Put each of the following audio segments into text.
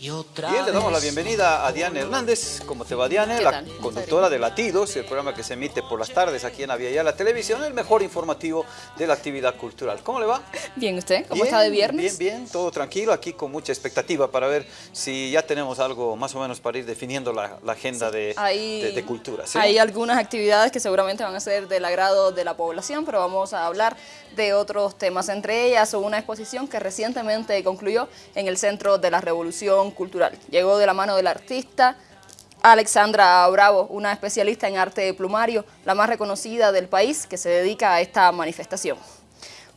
Bien, le damos la bienvenida a Diane Hernández. ¿Cómo te va, Diane? La conductora de Latidos, el programa que se emite por las tardes aquí en Avia la Televisión, el mejor informativo de la actividad cultural. ¿Cómo le va? Bien, ¿usted? ¿Cómo está de viernes? Bien, bien, todo tranquilo, aquí con mucha expectativa para ver si ya tenemos algo más o menos para ir definiendo la, agenda de, de, cultura. Hay algunas actividades que seguramente van a ser del agrado de la población, pero vamos a hablar de otros temas, entre ellas una exposición que recientemente concluyó en el Centro de la Revolución Cultural. Llegó de la mano del artista Alexandra Bravo, una especialista en arte plumario, la más reconocida del país que se dedica a esta manifestación.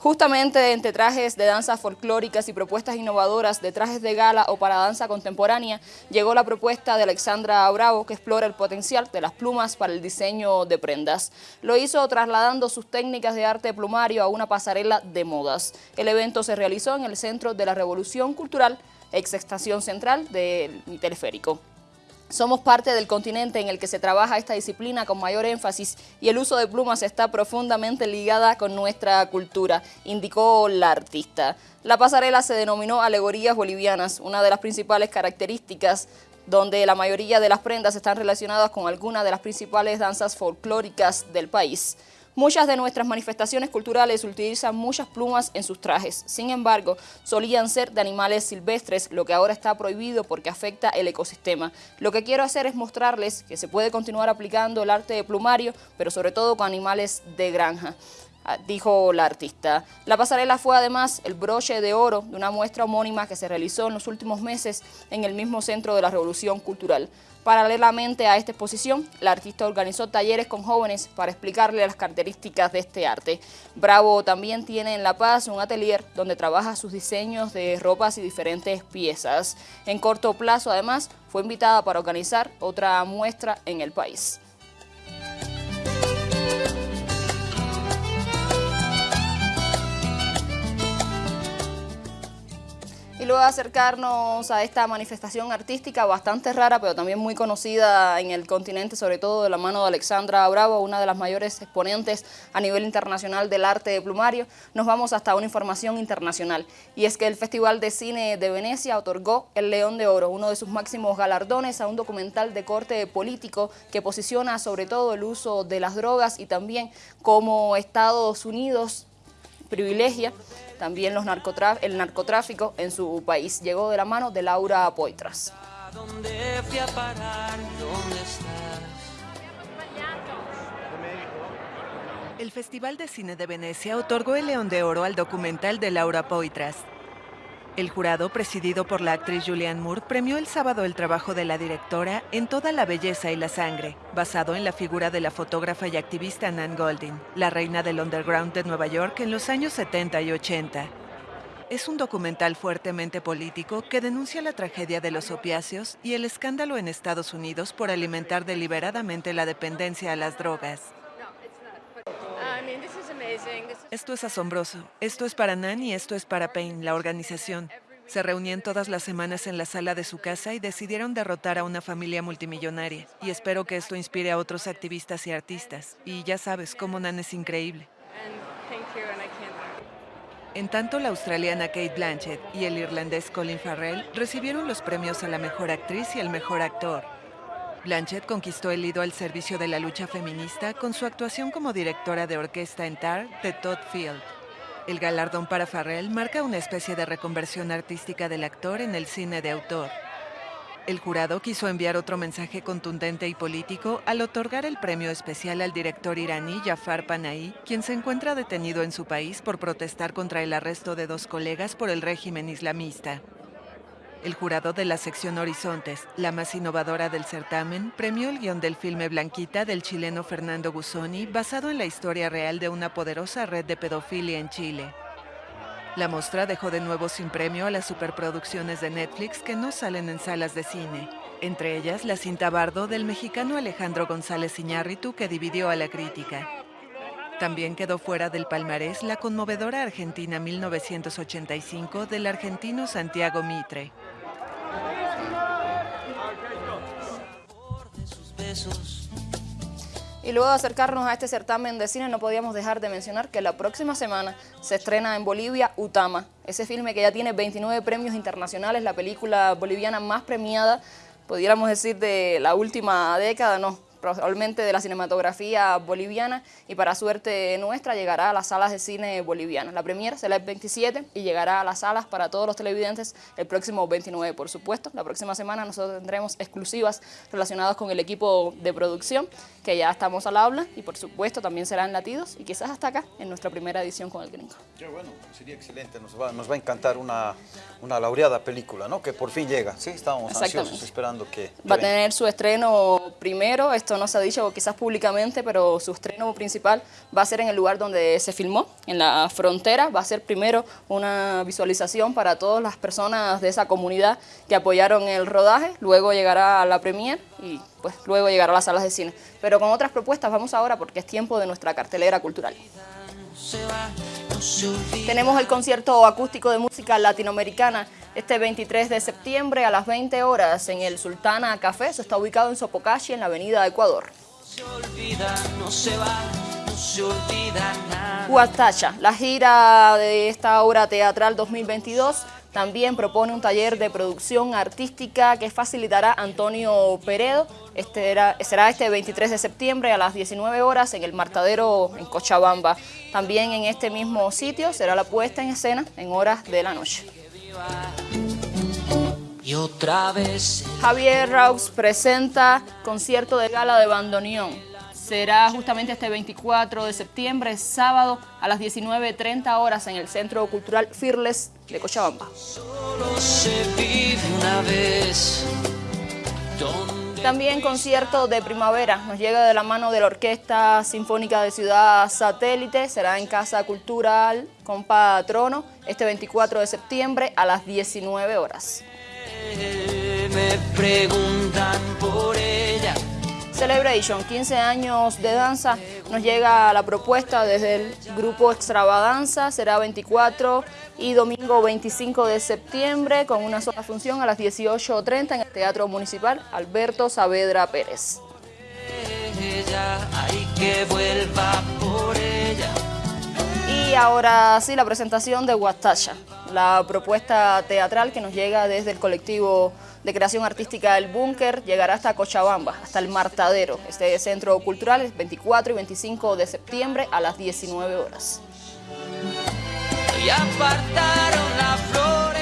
Justamente entre trajes de danzas folclóricas y propuestas innovadoras de trajes de gala o para danza contemporánea, llegó la propuesta de Alexandra Bravo que explora el potencial de las plumas para el diseño de prendas. Lo hizo trasladando sus técnicas de arte plumario a una pasarela de modas. El evento se realizó en el Centro de la Revolución Cultural, ex estación central del teleférico. Somos parte del continente en el que se trabaja esta disciplina con mayor énfasis y el uso de plumas está profundamente ligada con nuestra cultura, indicó la artista. La pasarela se denominó Alegorías Bolivianas, una de las principales características donde la mayoría de las prendas están relacionadas con alguna de las principales danzas folclóricas del país. Muchas de nuestras manifestaciones culturales utilizan muchas plumas en sus trajes. Sin embargo, solían ser de animales silvestres, lo que ahora está prohibido porque afecta el ecosistema. Lo que quiero hacer es mostrarles que se puede continuar aplicando el arte de plumario, pero sobre todo con animales de granja dijo la artista. La pasarela fue además el broche de oro de una muestra homónima que se realizó en los últimos meses en el mismo centro de la Revolución Cultural. Paralelamente a esta exposición, la artista organizó talleres con jóvenes para explicarle las características de este arte. Bravo también tiene en La Paz un atelier donde trabaja sus diseños de ropas y diferentes piezas. En corto plazo, además, fue invitada para organizar otra muestra en el país. Y luego acercarnos a esta manifestación artística bastante rara, pero también muy conocida en el continente, sobre todo de la mano de Alexandra Bravo, una de las mayores exponentes a nivel internacional del arte de plumario, nos vamos hasta una información internacional. Y es que el Festival de Cine de Venecia otorgó el León de Oro, uno de sus máximos galardones, a un documental de corte político que posiciona sobre todo el uso de las drogas y también como Estados Unidos privilegia también los el narcotráfico en su país. Llegó de la mano de Laura Poitras. El Festival de Cine de Venecia otorgó el León de Oro al documental de Laura Poitras, el jurado, presidido por la actriz Julianne Moore, premió el sábado el trabajo de la directora En toda la belleza y la sangre, basado en la figura de la fotógrafa y activista Nan Goldin, la reina del underground de Nueva York en los años 70 y 80. Es un documental fuertemente político que denuncia la tragedia de los opiáceos y el escándalo en Estados Unidos por alimentar deliberadamente la dependencia a las drogas. Esto es asombroso. Esto es para Nan y esto es para Payne, la organización. Se reunían todas las semanas en la sala de su casa y decidieron derrotar a una familia multimillonaria. Y espero que esto inspire a otros activistas y artistas. Y ya sabes, cómo Nan es increíble. En tanto, la australiana Kate Blanchett y el irlandés Colin Farrell recibieron los premios a la mejor actriz y el mejor actor. Blanchett conquistó el ido al servicio de la lucha feminista con su actuación como directora de orquesta en Tar de Todd Field. El galardón para Farrell marca una especie de reconversión artística del actor en el cine de autor. El jurado quiso enviar otro mensaje contundente y político al otorgar el premio especial al director iraní Jafar Panahi, quien se encuentra detenido en su país por protestar contra el arresto de dos colegas por el régimen islamista. El jurado de la sección Horizontes, la más innovadora del certamen, premió el guion del filme Blanquita del chileno Fernando Gusoni, basado en la historia real de una poderosa red de pedofilia en Chile. La mostra dejó de nuevo sin premio a las superproducciones de Netflix que no salen en salas de cine, entre ellas la cinta Bardo del mexicano Alejandro González Iñárritu que dividió a la crítica. También quedó fuera del palmarés la conmovedora Argentina 1985 del argentino Santiago Mitre. Y luego de acercarnos a este certamen de cine, no podíamos dejar de mencionar que la próxima semana se estrena en Bolivia Utama, ese filme que ya tiene 29 premios internacionales, la película boliviana más premiada, pudiéramos decir de la última década, no, probablemente de la cinematografía boliviana y para suerte nuestra llegará a las salas de cine bolivianas. La premiera será el 27 y llegará a las salas para todos los televidentes el próximo 29, por supuesto. La próxima semana nosotros tendremos exclusivas relacionadas con el equipo de producción, que ya estamos al habla y por supuesto también serán latidos y quizás hasta acá en nuestra primera edición con el gringo. Ya bueno, sería excelente, nos va, nos va a encantar una, una laureada película, ¿no? Que por fin llega, sí, estábamos ansiosos esperando que... Va a tener su estreno primero, esto no se ha dicho quizás públicamente, pero su estreno principal va a ser en el lugar donde se filmó, en la frontera. Va a ser primero una visualización para todas las personas de esa comunidad que apoyaron el rodaje, luego llegará a la premier y pues luego llegará a las salas de cine. Pero con otras propuestas vamos ahora porque es tiempo de nuestra cartelera cultural. Tenemos el concierto acústico de música latinoamericana este 23 de septiembre a las 20 horas en el Sultana Café. Eso está ubicado en Sopocachi, en la avenida Ecuador. Huatacha, la gira de esta obra teatral 2022 también propone un taller de producción artística que facilitará Antonio Peredo. Este será este 23 de septiembre a las 19 horas en el Martadero en Cochabamba. También en este mismo sitio será la puesta en escena en horas de la noche. Y otra vez... Javier Raux presenta concierto de gala de bandoneón. Será justamente este 24 de septiembre, sábado, a las 19.30 horas en el Centro Cultural Fearless de Cochabamba. También concierto de primavera, nos llega de la mano de la Orquesta Sinfónica de Ciudad Satélite, será en Casa Cultural con Patrono este 24 de septiembre a las 19 horas. Me preguntan por ella. Celebration, 15 años de danza, nos llega la propuesta desde el grupo Extravadanza, será 24 y domingo 25 de septiembre con una sola función a las 18.30 en el Teatro Municipal Alberto Saavedra Pérez. Y ahora sí, la presentación de Guatacha, la propuesta teatral que nos llega desde el colectivo de creación artística del Búnker llegará hasta Cochabamba, hasta el Martadero. Este centro cultural es 24 y 25 de septiembre a las 19 horas.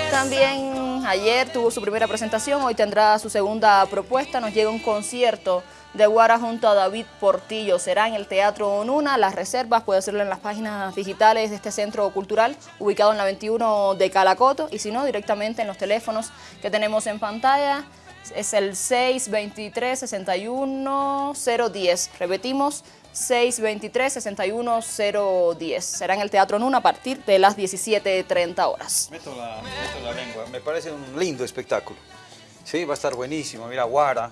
También ayer tuvo su primera presentación, hoy tendrá su segunda propuesta, nos llega un concierto de Guara junto a David Portillo. Será en el Teatro Onuna. Las reservas puede hacerlo en las páginas digitales de este centro cultural ubicado en la 21 de Calacoto y si no, directamente en los teléfonos que tenemos en pantalla. Es el 623-61010. Repetimos, 623-61010. Será en el Teatro Nuna a partir de las 17.30 horas. Meto la, meto la lengua. Me parece un lindo espectáculo. Sí, va a estar buenísimo. Mira, Guara,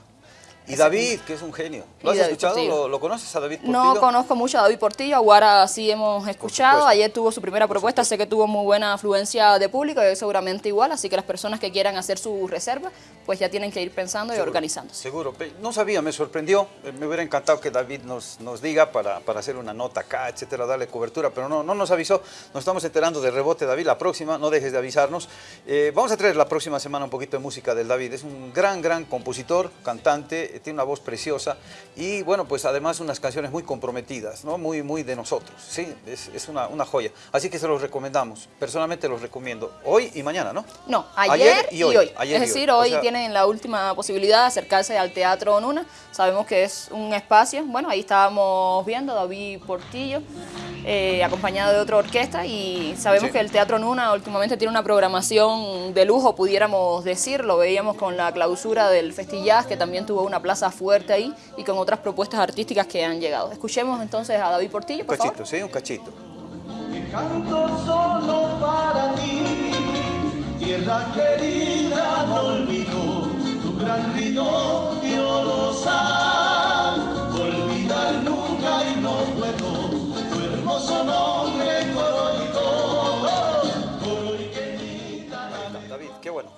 y David, que es un genio. ¿Lo has escuchado? ¿Lo, conoces a David Portillo? No conozco mucho a David Portillo, ahora sí hemos escuchado. Ayer tuvo su primera propuesta, sé que tuvo muy buena afluencia de público, y seguramente igual, así que las personas que quieran hacer su reserva, pues ya tienen que ir pensando y organizándose. Seguro, no sabía, me sorprendió, eh, me hubiera encantado que David nos, nos diga para, para hacer una nota acá, etcétera, darle cobertura, pero no, no nos avisó, nos estamos enterando de rebote, David, la próxima, no dejes de avisarnos. Eh, vamos a traer la próxima semana un poquito de música del David, es un gran, gran compositor, cantante, tiene una voz preciosa, y bueno, pues además unas canciones muy comprometidas, ¿no? Muy, muy de nosotros, ¿sí? Es, una, una, joya. Así que se los recomendamos, personalmente los recomiendo, hoy y mañana, ¿no? No, ayer, y hoy. es decir, hoy, tienen la última posibilidad de acercarse al Teatro Onuna, sabemos que es un espacio, bueno, ahí estábamos viendo David Portillo, eh, acompañado de otra orquesta y sabemos que el Teatro Nuna últimamente tiene una programación de lujo, pudiéramos decir, lo veíamos con la clausura del Festillaz, que también tuvo una plaza fuerte ahí y con otras propuestas artísticas que han llegado. Escuchemos entonces a David Portillo, por Un cachito, sí, un cachito. solo para ti, tierra querida, no olvido tu gran olvidar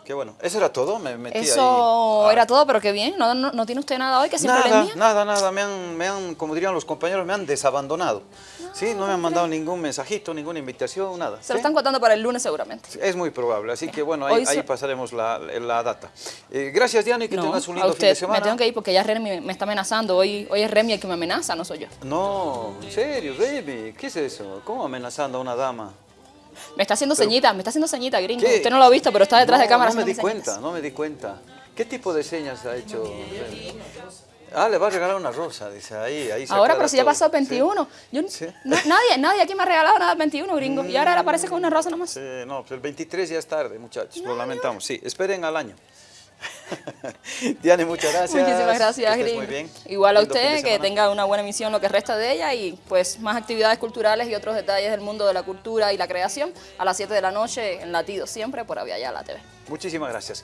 qué bueno. Eso era todo, me metí ahí. Eso Ah, era todo, pero qué bien. ¿No, no, no tiene usted nada hoy que siempre le Nada, envía? nada, nada, me han, me han, como dirían los compañeros, me han desabandonado. Sí, no me han mandado ningún mensajito, ninguna invitación, nada. Se lo ¿sí? están contando para el lunes seguramente. Es muy probable, así que bueno, ahí, pasaremos la, la data. Eh, gracias, Diana, y que No, tengas un a lindo fin de usted. semana. Me tengo que ir porque ya Remy me, me está amenazando. Hoy, hoy es Remy el que me amenaza, no soy yo. No, en serio, baby, ¿qué es eso? ¿Cómo amenazando a una dama? Me está haciendo ceñitas, me está haciendo ceñitas, gringo. ¿Qué? Usted no lo ha visto, pero está detrás No, de cámara No me di ceñitas. cuenta, no me di cuenta. ¿Qué tipo de señas ha hecho? Ah, le va a regalar una rosa, dice ahí, ahí se Ahora, pero si ya pasó el 21. Yo, Sí. no- nadie, nadie aquí me ha regalado nada el 21, gringo. Y ahora él aparece con una rosa nomás. Sí, no, pues el 23 ya es tarde, muchachos, lo lamentamos. Sí, esperen al año. Diane, muchas gracias. Muchísimas gracias, Gringo. Muy bien. Igual a usted, que tenga una buena emisión lo que resta de ella y pues más actividades culturales y otros detalles del mundo de la cultura y la creación a las 7 de la noche en Latido, siempre por Avia la TV. Muchísimas gracias.